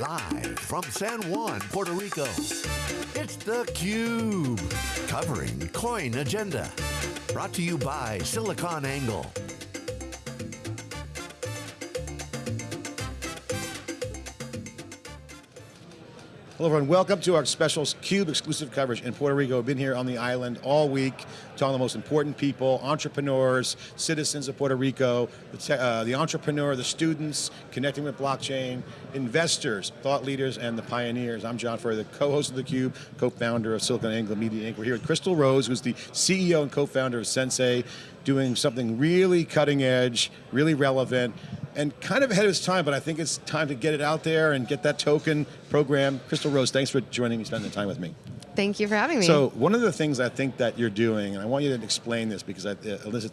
Live from San Juan, Puerto Rico, it's theCUBE. Covering CoinAgenda. Brought to you by SiliconANGLE. Hello everyone, welcome to our special CUBE exclusive coverage in Puerto Rico. We've been here on the island all week, talking to the most important people, entrepreneurs, citizens of Puerto Rico, the, uh, the entrepreneur, the students, connecting with blockchain, investors, thought leaders, and the pioneers. I'm John Furrier, the co-host of theCUBE, co-founder of SiliconANGLE Media Inc. We're here with Crystal Rose, who's the CEO and co-founder of Sensay, doing something really cutting edge, really relevant, and kind of ahead of its time, but I think it's time to get it out there and get that token program. Crystal Rose, thanks for joining me, spending the time with me. Thank you for having me. So one of the things I think that you're doing, and I want you to explain this because I, uh,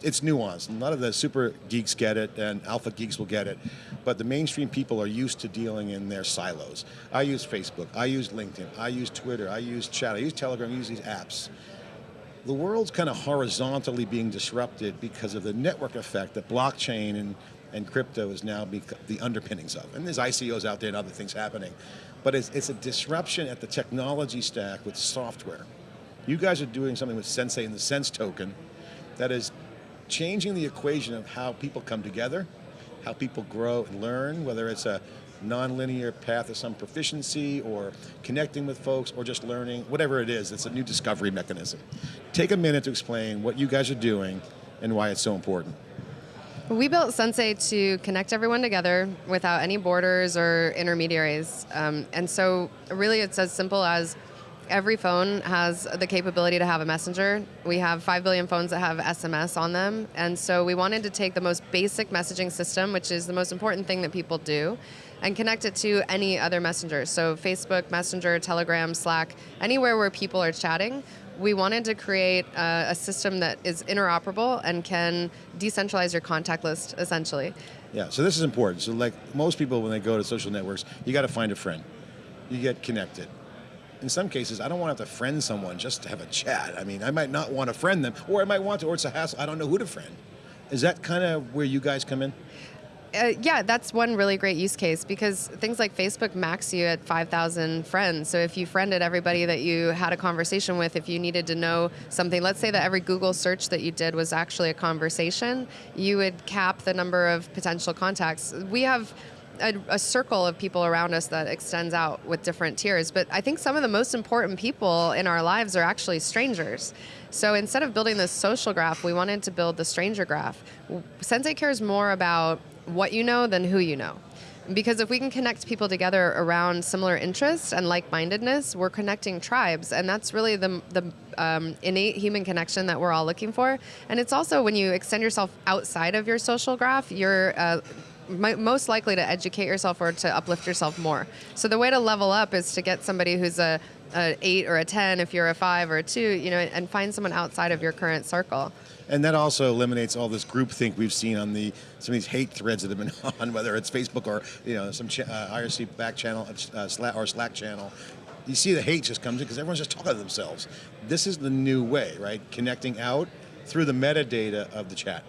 it's nuanced. A lot of the super geeks get it, and alpha geeks will get it, but the mainstream people are used to dealing in their silos. I use Facebook, I use LinkedIn, I use Twitter, I use chat, I use Telegram, I use these apps the world's kind of horizontally being disrupted because of the network effect that blockchain and and crypto is now the underpinnings of. And there's ICOs out there and other things happening. But it's, it's a disruption at the technology stack with software. You guys are doing something with Sensay and the Sense token that is changing the equation of how people come together, how people grow and learn, whether it's a non-linear path of some proficiency or connecting with folks or just learning, whatever it is, it's a new discovery mechanism. Take a minute to explain what you guys are doing and why it's so important. We built Sensay to connect everyone together without any borders or intermediaries. Um, and so really it's as simple as every phone has the capability to have a messenger. We have 5 billion phones that have SMS on them. And so we wanted to take the most basic messaging system, which is the most important thing that people do, and connect it to any other messenger. So Facebook, Messenger, Telegram, Slack, anywhere where people are chatting, we wanted to create a, a, system that is interoperable and can decentralize your contact list, essentially. Yeah, so this is important. So like most people when they go to social networks, you got to find a friend. You get connected. In some cases, I don't want to have to friend someone just to have a chat. I mean, I might not want to friend them, or I might want to, or it's a hassle, I don't know who to friend. Is that kind of where you guys come in? Uh, yeah, that's one really great use case because things like Facebook max you at 5,000 friends. So if you friended everybody that you had a conversation with, if you needed to know something, let's say that every Google search that you did was actually a conversation, you would cap the number of potential contacts. We have a, a, circle of people around us that extends out with different tiers. But I think some of the most important people in our lives are actually strangers. So instead of building this social graph, we wanted to build the stranger graph. Sensay cares more about what you know than who you know. Because if we can connect people together around similar interests and like-mindedness, we're connecting tribes, and that's really the, the um, innate human connection that we're all looking for. And it's also when you extend yourself outside of your social graph, you're uh, most likely to educate yourself or to uplift yourself more. So the way to level up is to get somebody who's a, a eight or a 10 if you're a five or a two, you know, and find someone outside of your current circle. And that also eliminates all this groupthink we've seen on the some of these hate threads that have been on, whether it's Facebook or you know some uh, IRC back channel uh, Slack or Slack channel. You see the hate just comes in because everyone's just talking to themselves. This is the new way, right? Connecting out through the metadata of the chat.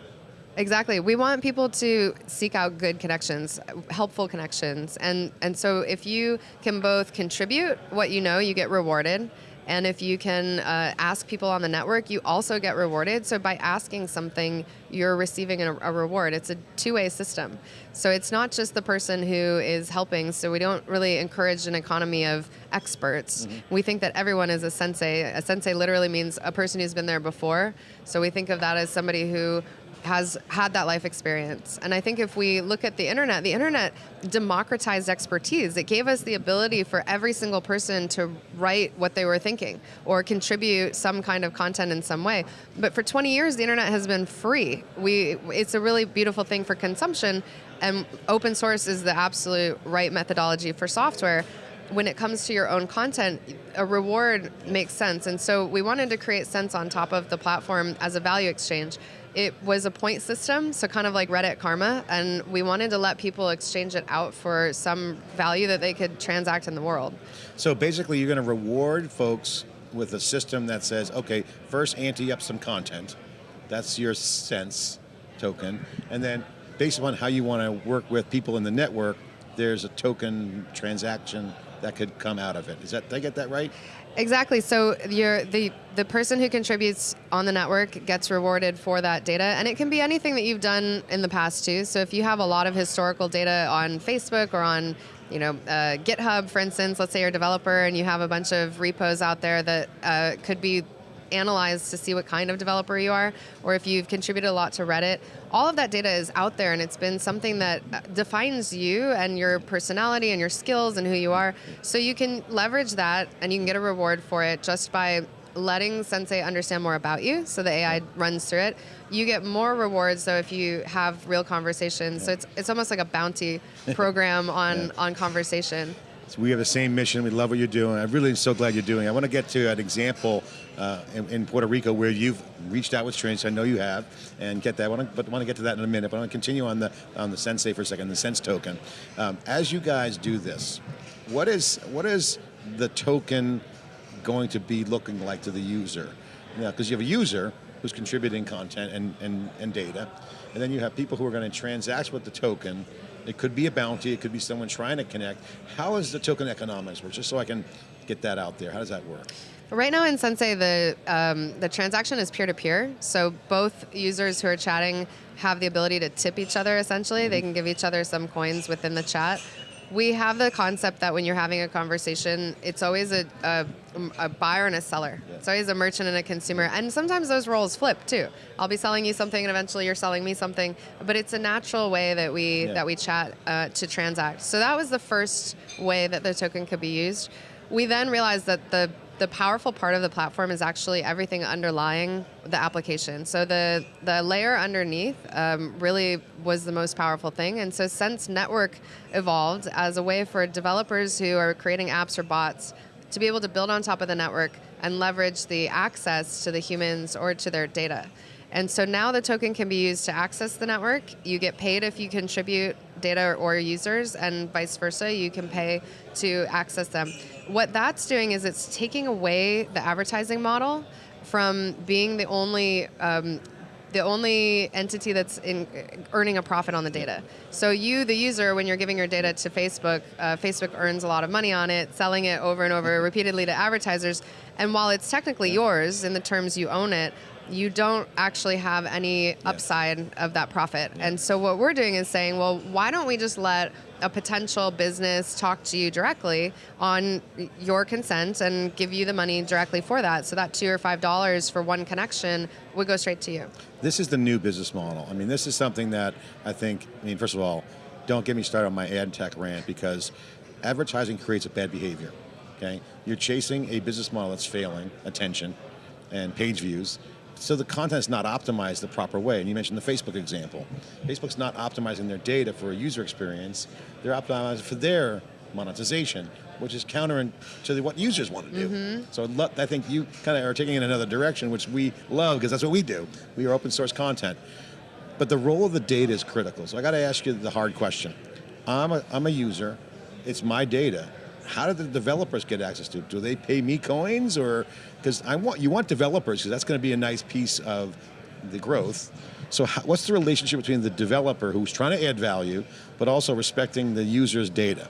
Exactly. We want people to seek out good connections, helpful connections. And, and so if you can both contribute what you know, you get rewarded, and if you can uh, ask people on the network, you also get rewarded. So by asking something, you're receiving a, a reward. It's a two-way system. So it's not just the person who is helping. So we don't really encourage an economy of experts. Mm -hmm. We think that everyone is a sensei. A sensei literally means a person who's been there before. So we think of that as somebody who has had that life experience. And I think if we look at the internet, the internet democratized expertise. It gave us the ability for every single person to write what they were thinking or contribute some kind of content in some way. But for 20 years, the internet has been free. We, it's a really beautiful thing for consumption and open source is the absolute right methodology for software when it comes to your own content, a reward makes sense. And so we wanted to create sense on top of the platform as a value exchange it was a point system, so kind of like Reddit Karma, and we wanted to let people exchange it out for some value that they could transact in the world. So basically you're going to reward folks with a system that says, okay, first ante up some content, that's your sense token, and then based upon how you want to work with people in the network, there's a token transaction that could come out of it. Is that did I get that right? Exactly. So the the person who contributes on the network gets rewarded for that data, and it can be anything that you've done in the past too. So if you have a lot of historical data on Facebook or on you know, uh, GitHub, for instance, let's say you're a developer and you have a bunch of repos out there that uh, could be analyzed to see what kind of developer you are, or if you've contributed a lot to Reddit. All of that data is out there, and it's been something that uh, defines you and your personality and your skills and who you are. So you can leverage that, and you can get a reward for it just by letting Sensay understand more about you. So the AI runs through it. You get more rewards though if you have real conversations. So it's it's almost like a bounty program on Yeah. on conversation. So we have the same mission. We love what you're doing. I'm really so glad you're doing. it. I want to get to an example uh, in, in Puerto Rico where you've reached out with Strange. I know you have, and get that. I want to, but I want to get to that in a minute. But I want to continue on the on the Sensay for a second, the Sense token. Um, as you guys do this, what is what is the token going to be looking like to the user? Because you have a user who's contributing content and, and, and data, and then you have people who are going to transact with the token. It could be a bounty, it could be someone trying to connect. How is the token economics work? Just so I can get that out there. How does that work? Right now in Sensay, the um, the transaction is peer to peer. So both users who are chatting have the ability to tip each other. Essentially, they can give each other some coins within the chat. We have the concept that when you're having a conversation, it's always a, a, a buyer and a seller. Yeah. It's always a merchant and a consumer. And sometimes those roles flip too. I'll be selling you something, and eventually you're selling me something. But it's a natural way that we Yeah. that we chat uh, to transact. So that was the first way that the token could be used. We then realized that the the powerful part of the platform is actually everything underlying the application. So the the layer underneath um, really was the most powerful thing. And so since Network evolved as a way for developers who are creating apps or bots to be able to build on top of the network and leverage the access to the humans or to their data. And so now the token can be used to access the network. You get paid if you contribute data or users, and vice versa. You can pay to access them. What that's doing is it's taking away the advertising model from being the only um, the only entity that's in earning a profit on the data. So you, the user, when you're giving your data to Facebook, uh, Facebook earns a lot of money on it, selling it over and over repeatedly to advertisers. And while it's technically yours in the terms you own it, you don't actually have any upside of that profit. And so what we're doing is saying, well, why don't we just let a potential business talk to you directly on your consent and give you the money directly for that. So that two or five dollars for one connection would go straight to you. This is the new business model. I mean, this is something that I think, I mean, first of all, don't get me started on my ad tech rant because advertising creates a bad behavior. Okay? You're chasing a business model that's failing, attention, and page views. So the content's not optimized the proper way. And you mentioned the Facebook example. Facebook's not optimizing their data for a user experience. They're optimizing for their monetization, which is counter to what users want to do. Mm-hmm. So I think you kind of are taking it in another direction, which we love because that's what we do. We are open source content. But the role of the data is critical. So I got to ask you the hard question. I'm a, I'm a user. It's my data. How do the developers get access to it? Do they pay me coins or because I want you want developers because that's going to be a nice piece of the growth. So how, what's the relationship between the developer who's trying to add value but also respecting the user's data?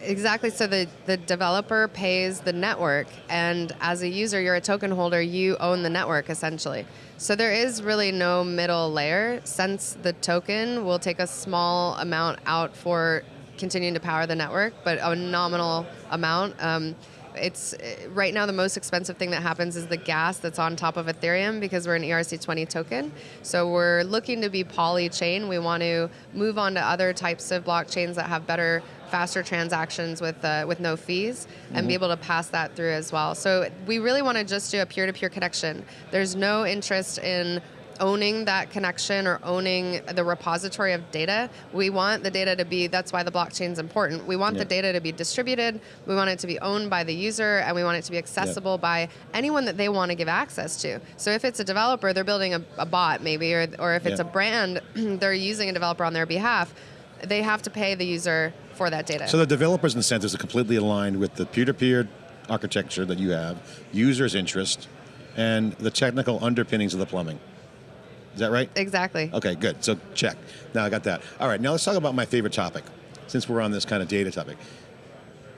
Exactly. So the, the developer pays the network, and as a user, you're a token holder, you own the network essentially. So there is really no middle layer. Since the token will take a small amount out for continuing to power the network, but a nominal amount. Um, it's right now the most expensive thing that happens is the gas that's on top of Ethereum because we're an E ERC20 token. So we're looking to be poly chain. We want to move on to other types of blockchains that have better faster transactions with uh, with no fees and be able to pass that through as well. So we really want to just do a peer-to-peer connection. There's no interest in owning that connection or owning the repository of data. We want the data to be that's why the blockchain is important. We want the data to be distributed, we want it to be owned by the user and we want it to be accessible by anyone that they want to give access to. So if it's a developer, they're building a, a bot maybe or or if it's a brand, they're using a developer on their behalf, they have to pay the user for that data. So the developers' incentives are completely aligned with the peer-to-peer architecture that you have, users' interest, and the technical underpinnings of the plumbing. Is that right? exactly. Okay, good. So check. Now I got that. All right, now let's talk about my favorite topic since we're on this kind of data topic,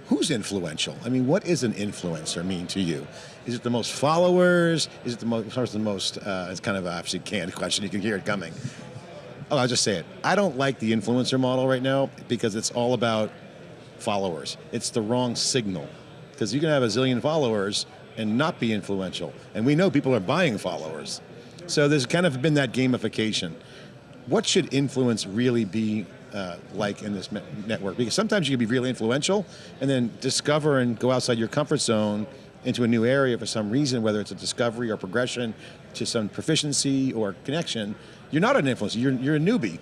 who's influential? I mean, what is an influencer mean to you? Is it the most followers? Is it the most, the most uh, it's kind of an obviously canned question, you can hear it coming. Oh, I'll just say it. I don't like the influencer model right now because it's all about followers. It's the wrong signal. Because you can have a zillion followers and not be influential. And we know people are buying followers. So there's kind of been that gamification. What should influence really be uh, like in this network? Because sometimes you can be really influential and then discover and go outside your comfort zone into a new area for some reason, whether it's a discovery or progression to some proficiency or connection, you're not an influencer, you're, you're a newbie.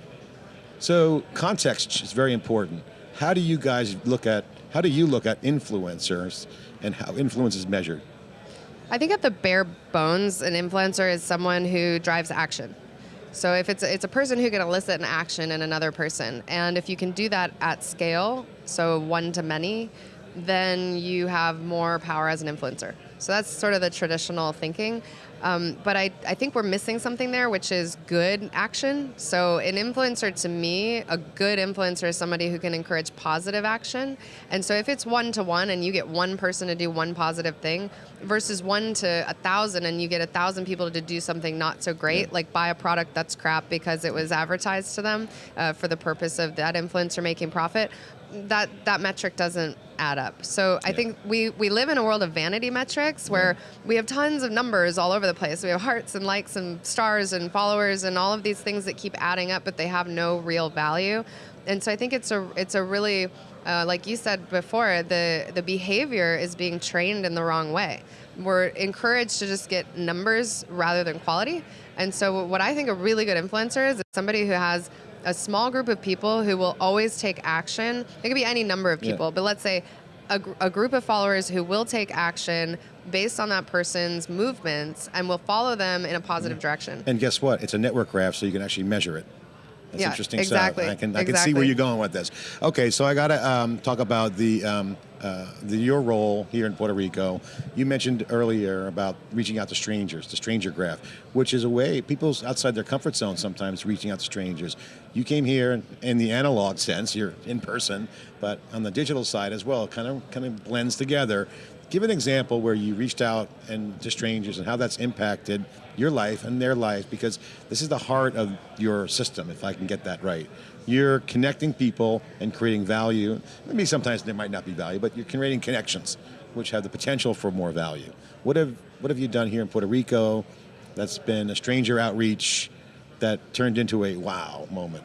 So context is very important. How do you guys look at, how do you look at influencers and how influence is measured? I think at the bare bones, an influencer is someone who drives action. So if it's a, it's a person who can elicit an action in another person, and if you can do that at scale, so one to many, then you have more power as an influencer. So that's sort of the traditional thinking. Um, but I, I think we're missing something there, which is good action. So, an influencer to me, a good influencer is somebody who can encourage positive action. And so, if it's one to one and you get one person to do one positive thing versus one to a thousand and you get a thousand people to do something not so great, yeah. like buy a product that's crap because it was advertised to them uh, for the purpose of that influencer making profit, that that metric doesn't add up. So yeah. I think we we live in a world of vanity metrics where we have tons of numbers all over the place. We have hearts and likes and stars and followers and all of these things that keep adding up, but they have no real value. And so I think it's a it's a really uh, like you said before, the the behavior is being trained in the wrong way. We're encouraged to just get numbers rather than quality. And so what I think a really good influencer is, is somebody who has a small group of people who will always take action. It could be any number of people, yeah. but let's say a, a, group of followers who will take action based on that person's movements and will follow them in a positive mm. direction. And guess what? It's a network graph, so you can actually measure it. That's yeah, interesting exactly. stuff. I can I exactly. can see where you're going with this. Okay, so I got to um, talk about the, um, uh, the your role here in Puerto Rico. You mentioned earlier about reaching out to strangers, the stranger graph, which is a way people's outside their comfort zone sometimes reaching out to strangers. You came here in the analog sense, you're in person, but on the digital side as well, kind of kind of blends together. Give an example where you reached out and to strangers and how that's impacted your life and their life because this is the heart of your system, if I can get that right. You're connecting people and creating value. Maybe sometimes there might not be value, but you're creating connections which have the potential for more value. What have, what have you done here in Puerto Rico that's been a stranger outreach that turned into a wow moment?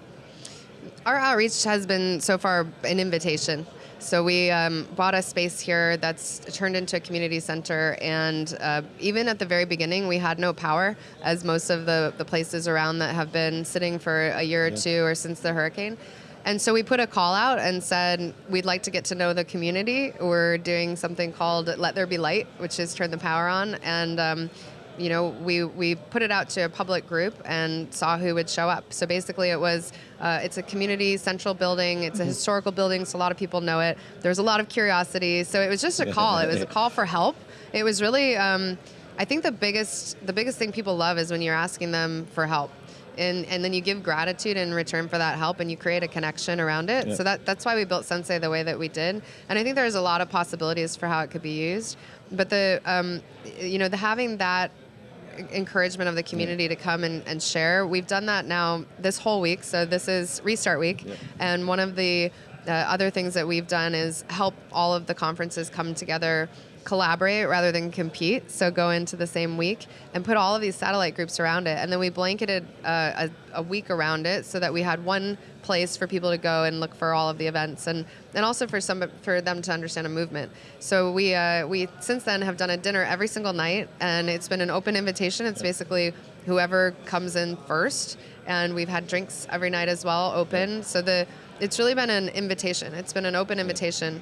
Our outreach has been so far an invitation. So we um, bought a space here that's turned into a community center, and uh, even at the very beginning, we had no power, as most of the, the places around that have been sitting for a year or yeah. two or since the hurricane. And so we put a call out and said, we'd like to get to know the community. We're doing something called Let There Be Light, which is turn the power on. And um, you know, we, we put it out to a public group and saw who would show up. So basically, it was uh, it's a community central building. It's a mm-hmm. historical building, so a lot of people know it. There's a lot of curiosity. So it was just a call. It was a call for help. It was really, um, I think the biggest the biggest thing people love is when you're asking them for help. And, and then you give gratitude in return for that help and you create a connection around it. Yeah. So that, that's why we built Sensay the way that we did. And I think there's a lot of possibilities for how it could be used. But the um, you know the having that encouragement of the community to come and, and share. We've done that now this whole week. So this is restart week, yeah. and one of the uh, other things that we've done is help all of the conferences come together collaborate rather than compete. So go into the same week and put all of these satellite groups around it. And then we blanketed uh, a, a, week around it so that we had one place for people to go and look for all of the events and, and also for some for them to understand a movement. So we uh, we since then have done a dinner every single night and it's been an open invitation. It's basically whoever comes in first and we've had drinks every night as well open. So the it's really been an invitation. It's been an open invitation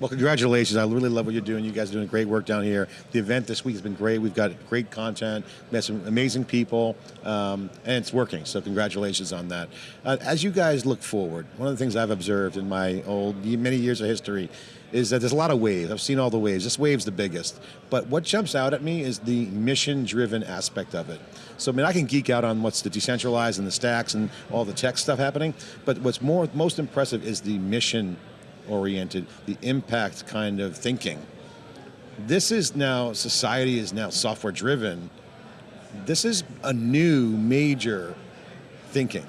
Well, congratulations. I really love what you're doing. You guys are doing great work down here. The event this week has been great. We've got great content, met some amazing people, um, and it's working. So congratulations on that. Uh, as you guys look forward, one of the things I've observed in my old many years of history is that there's a lot of waves. I've seen all the waves. This wave's the biggest. But what jumps out at me is the mission-driven aspect of it. So I mean, I can geek out on what's the decentralized and the stacks and all the tech stuff happening, but what's more most impressive is the mission oriented, the impact kind of thinking. This is now, society is now software driven. This is a new major thinking.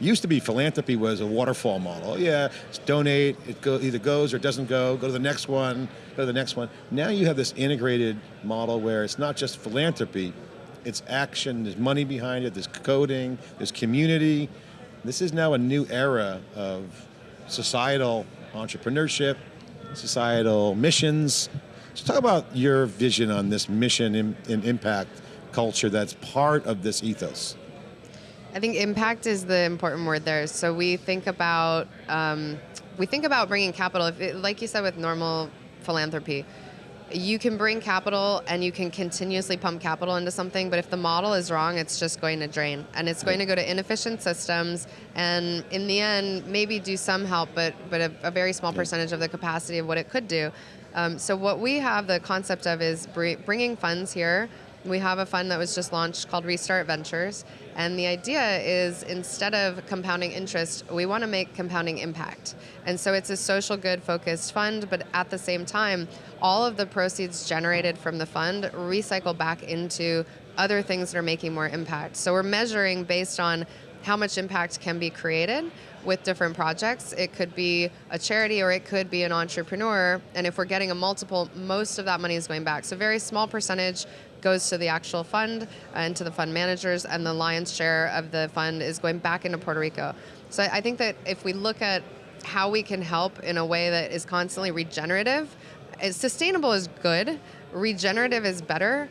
Used to be philanthropy was a waterfall model. Yeah, it's donate, it go, either goes or it doesn't go, go to the next one, go to the next one. Now you have this integrated model where it's not just philanthropy, it's action, there's money behind it, there's coding, there's community. This is now a new era of societal entrepreneurship, societal missions. So talk about your vision on this mission and impact culture that's part of this ethos. I think impact is the important word there. So we think about um, we think about bringing capital. It, like you said with normal philanthropy, you can bring capital and you can continuously pump capital into something, but if the model is wrong, it's just going to drain. And it's going to go to inefficient systems and in the end, maybe do some help, but, but a, a very small percentage of the capacity of what it could do. Um, so what we have the concept of is bringing funds here we have a fund that was just launched called Restart Ventures. And the idea is instead of compounding interest, we want to make compounding impact. And so it's a social good focused fund, but at the same time, all of the proceeds generated from the fund recycle back into other things that are making more impact. So we're measuring based on how much impact can be created with different projects. It could be a charity or it could be an entrepreneur. And if we're getting a multiple, most of that money is going back. So very small percentage goes to the actual fund and to the fund managers, and the lion's share of the fund is going back into Puerto Rico. So I think that if we look at how we can help in a way that is constantly regenerative, sustainable is good, regenerative is better,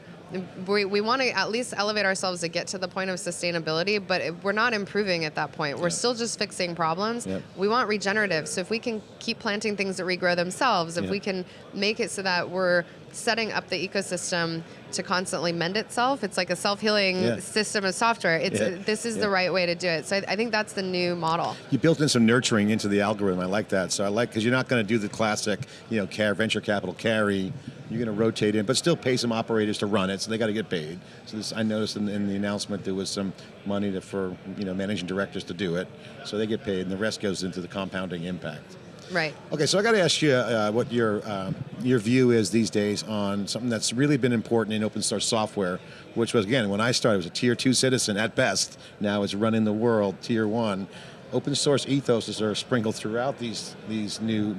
we, we want to at least elevate ourselves to get to the point of sustainability, but we're not improving at that point. We're yeah. still just fixing problems. Yeah. We want regenerative. So if we can keep planting things that regrow themselves, if yeah. we can make it so that we're setting up the ecosystem to constantly mend itself, it's like a self-healing system of software. It's this is the right way to do it. So I, I, think that's the new model. You built in some nurturing into the algorithm. I like that. So I like because you're not going to do the classic, you know, care venture capital carry you're going to rotate in, but still pay some operators to run it, so they got to get paid. So this, I noticed in, in, the announcement there was some money to, for you know managing directors to do it, so they get paid, and the rest goes into the compounding impact. Right. Okay, so I got to ask you uh, what your uh, your view is these days on something that's really been important in open source software, which was again when I started was a tier two citizen at best. Now it's running the world tier one open source ethos are sprinkled throughout these, these new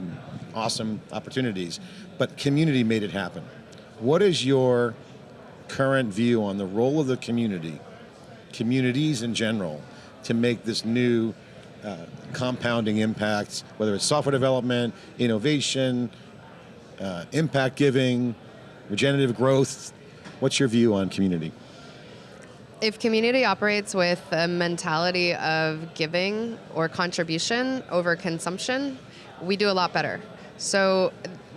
awesome opportunities, but community made it happen. What is your current view on the role of the community, communities in general, to make this new uh, compounding impacts, whether it's software development, innovation, uh, impact giving, regenerative growth? What's your view on community? if community operates with a mentality of giving or contribution over consumption, we do a lot better. So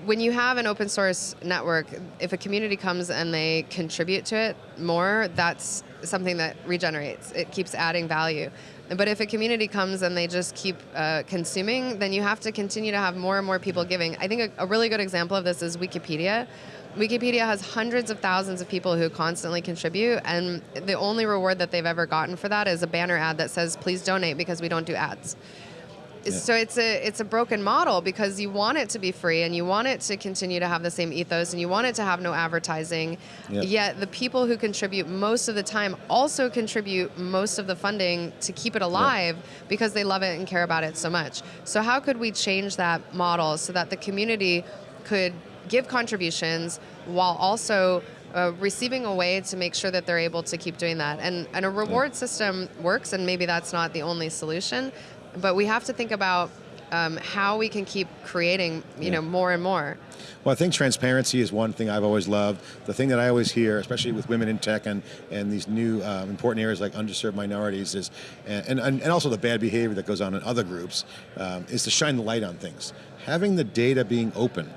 when you have an open source network, if a community comes and they contribute to it more, that's something that regenerates. It keeps adding value. But if a community comes and they just keep uh, consuming, then you have to continue to have more and more people giving. I think a, a really good example of this is Wikipedia. Wikipedia has hundreds of thousands of people who constantly contribute, and the only reward that they've ever gotten for that is a banner ad that says, please donate because we don't do ads. Yeah. So it's a it's a broken model because you want it to be free and you want it to continue to have the same ethos and you want it to have no advertising. Yeah. Yet the people who contribute most of the time also contribute most of the funding to keep it alive yeah. because they love it and care about it so much. So how could we change that model so that the community could give contributions while also uh, receiving a way to make sure that they're able to keep doing that. And, and a reward yeah. system works, and maybe that's not the only solution, but we have to think about um, how we can keep creating, you yeah. know, more and more. Well, I think transparency is one thing I've always loved. The thing that I always hear, especially with women in tech and, and these new um, important areas like underserved minorities, is and, and, and also the bad behavior that goes on in other groups, um, is to shine the light on things. Having the data being open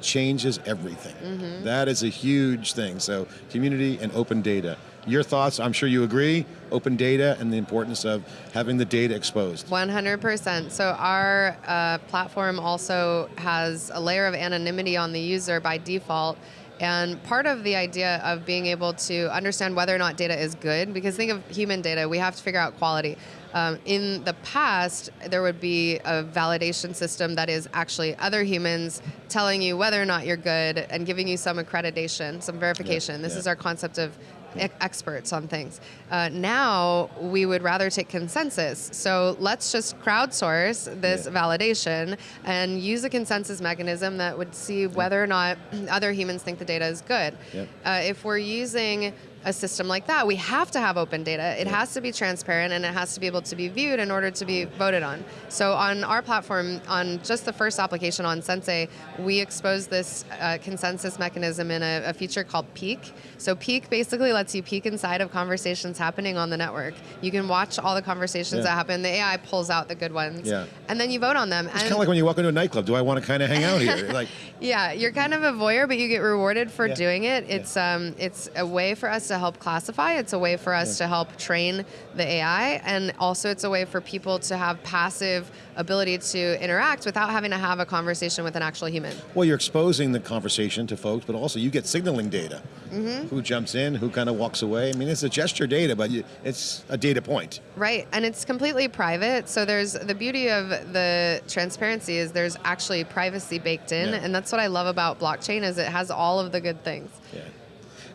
changes everything. That is a huge thing. So community and open data. Your thoughts? I'm sure you agree. Open data and the importance of having the data exposed. 100%. So our uh, platform also has a layer of anonymity on the user by default. And part of the idea of being able to understand whether or not data is good, because think of human data, we have to figure out quality. Um, in the past, there would be a validation system that is actually other humans telling you whether or not you're good and giving you some accreditation, some verification. this yeah. is our concept of experts on things. Uh, now we would rather take consensus. So let's just crowdsource this Yeah. validation and use a consensus mechanism that would see whether or not other humans think the data is good. Yep. Uh, if we're using a system like that, we have to have open data. It has to be transparent and it has to be able to be viewed in order to be voted on. So on our platform, on just the first application on Sensay, we exposed this uh, consensus mechanism in a, a feature called Peek. So Peek basically lets you peek inside of conversations happening on the network. You can watch all the conversations Yeah. that happen. The AI pulls out the good ones, Yeah. and then you vote on them. It's kind of like when you walk into a nightclub. Do I want to kind of hang out here? Like, Yeah, you're kind of a voyeur, but you get rewarded for Yeah. doing it. It's um, it's a way for us to help classify. It's a way for us to help train the AI, and also it's a way for people to have passive ability to interact without having to have a conversation with an actual human. well, you're exposing the conversation to folks, but also you get signaling data. Mm-hmm. Who jumps in? Who kind of walks away? I mean, it's a gesture data, but you, it's a data point. Right, and it's completely private. So there's the beauty of the transparency is there's actually privacy baked in, Yeah. and that's what I love about blockchain is it has all of the good things. Yeah.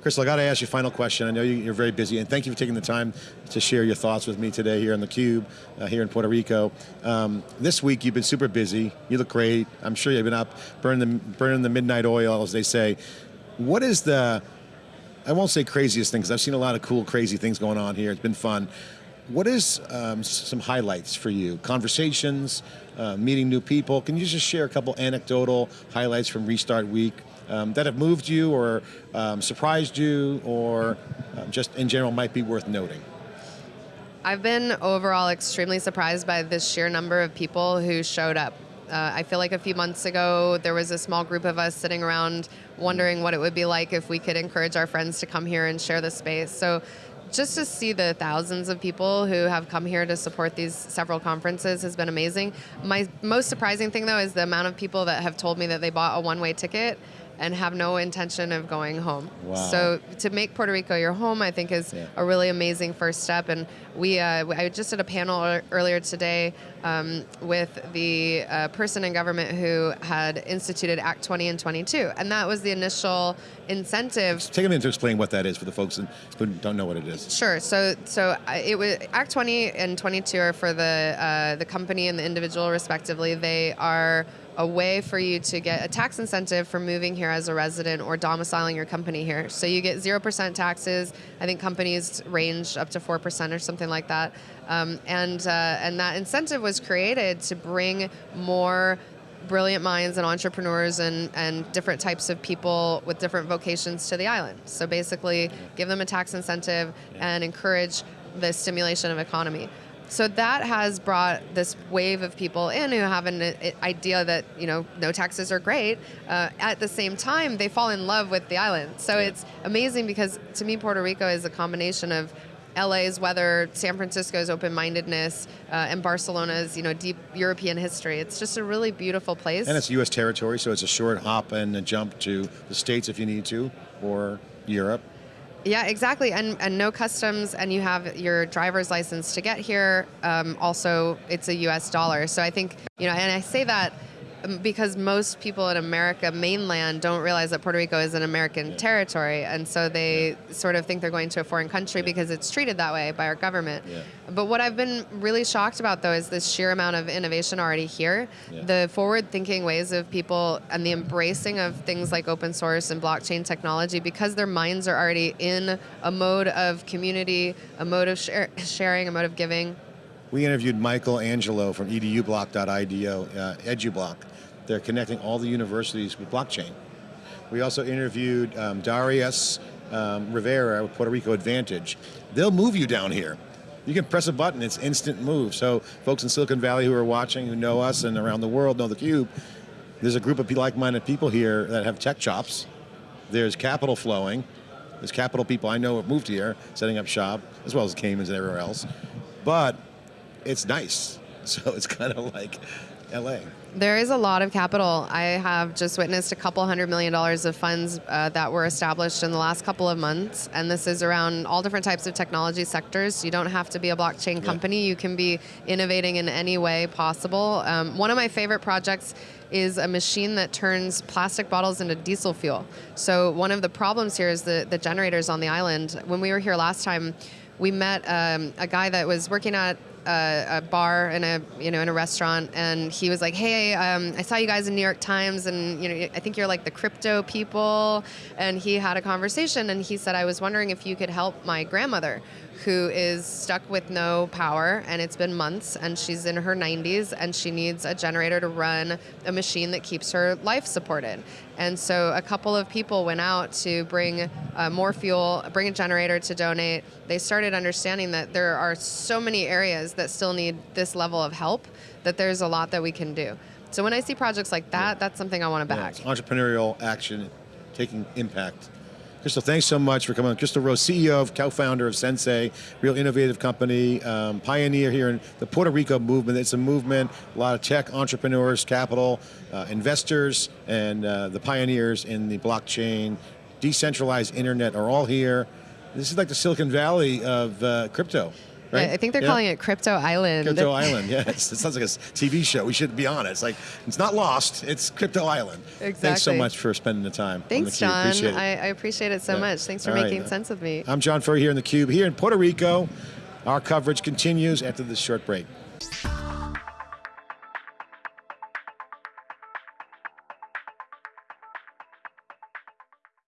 Crystal, I got to ask you a final question. I know you- you're very busy, and thank you for taking the time to share your thoughts with me today here on theCUBE, uh, here in Puerto Rico. Um, this week, you've been super busy. You look great. I'm sure you've been up burning the, burning the midnight oil, as they say. What is the, I won't say craziest thing, because I've seen a lot of cool, crazy things going on here. It's been fun. What is um, some highlights for you? Conversations, uh, meeting new people. Can you just share a couple anecdotal highlights from Restart Week um, that have moved you or um, surprised you or um, just in general might be worth noting? I've been overall extremely surprised by the sheer number of people who showed up. Uh, I feel like a few months ago there was a small group of us sitting around wondering what it would be like if we could encourage our friends to come here and share the space. So just to see the thousands of people who have come here to support these several conferences has been amazing. My most surprising thing though is the amount of people that have told me that they bought a one-way ticket and have no intention of going home. Wow. So to make Puerto Rico your home, I think is Yeah. a really amazing first step. And we, uh, I just did a panel earlier today um, with the uh, person in government who had instituted Act 20 and 22, and that was the initial incentive Take a minute to explain what that is for the folks who don't know what it is. Sure. So, so it was Act 20 and 22 are for the uh, the company and the individual, respectively. They are a way for you to get a tax incentive for moving here as a resident or domiciling your company here. So you get zero percent taxes. I think companies range up to four percent or something like that. Um, and uh, and that incentive was created to bring more brilliant minds and entrepreneurs and, and different types of people with different vocations to the island. So basically, give them a tax incentive and encourage the stimulation of economy. So that has brought this wave of people in who have an uh, idea that you know no taxes are great. Uh, at the same time, they fall in love with the island. So it's amazing because to me, Puerto Rico is a combination of LA's weather, San Francisco's open-mindedness, uh, and Barcelona's you know deep European history. It's just a really beautiful place. And it's U.S. territory, so it's a short hop and a jump to the States if you need to, or Europe. Yeah, exactly, and and no customs, and you have your driver's license to get here. Um, also, it's a U.S. dollar, so I think you know, and I say that because most people in America mainland don't realize that Puerto Rico is an American territory, and so they sort of think they're going to a foreign country because it's treated that way by our government. But what I've been really shocked about, though, is this sheer amount of innovation already here. The forward-thinking ways of people and the embracing of things like open source and blockchain technology, because their minds are already in a mode of community, a mode of share, sharing, a mode of giving. We interviewed Michael Angelo from edublock.io, uh, EduBlock. They're connecting all the universities with blockchain. We also interviewed um, Darius um, Rivera with Puerto Rico Advantage. They'll move you down here. You can press a button, it's instant move. So folks in Silicon Valley who are watching, who know us and around the world know theCUBE, There's a group of like-minded people here that have tech chops. There's capital flowing. There's capital people I know have moved here, setting up shop, as well as Caymans and everywhere else. But it's nice. So it's kind of like LA. There is a lot of capital. I have just witnessed a couple hundred million dollars of funds uh, that were established in the last couple of months, and this is around all different types of technology sectors. You don't have to be a blockchain company. You can be innovating in any way possible. Um, one of my favorite projects is a machine that turns plastic bottles into diesel fuel. So one of the problems here is the, the generators on the island. When we were here last time, we met um, a guy that was working at a, a, bar in a you know in a restaurant, and he was like, "Hey, um, I saw you guys in New York Times, and you know I think you're like the crypto people." And he had a conversation, and he said, "I was wondering if you could help my grandmother." Who is stuck with no power and it's been months and she's in her 90s and she needs a generator to run a machine that keeps her life supported. And so a couple of people went out to bring uh, more fuel, bring a generator to donate. They started understanding that there are so many areas that still need this level of help that there's a lot that we can do. So when I see projects like that, that's something I want to back. Yeah, entrepreneurial action, taking impact. Crystal, thanks so much for coming on. Crystal Rose, CEO, of co-founder of Sensay, real innovative company, um, pioneer here in the Puerto Rico movement. It's a movement, a lot of tech entrepreneurs, capital, uh, investors, and uh, the pioneers in the blockchain, decentralized internet are all here. This is like the Silicon Valley of uh, crypto. Right? I think they're yeah. calling it Crypto Island. Crypto Island, yes. It sounds like a TV show. We should be on it. It's like, it's not lost, it's Crypto Island. Exactly. Thanks so much for spending the time. Thanks, the John. Appreciate I, I, appreciate it so yeah. much. Thanks for All making right. sense of me. I'm John Furrier here in the Cube, here in Puerto Rico. Our coverage continues after this short break.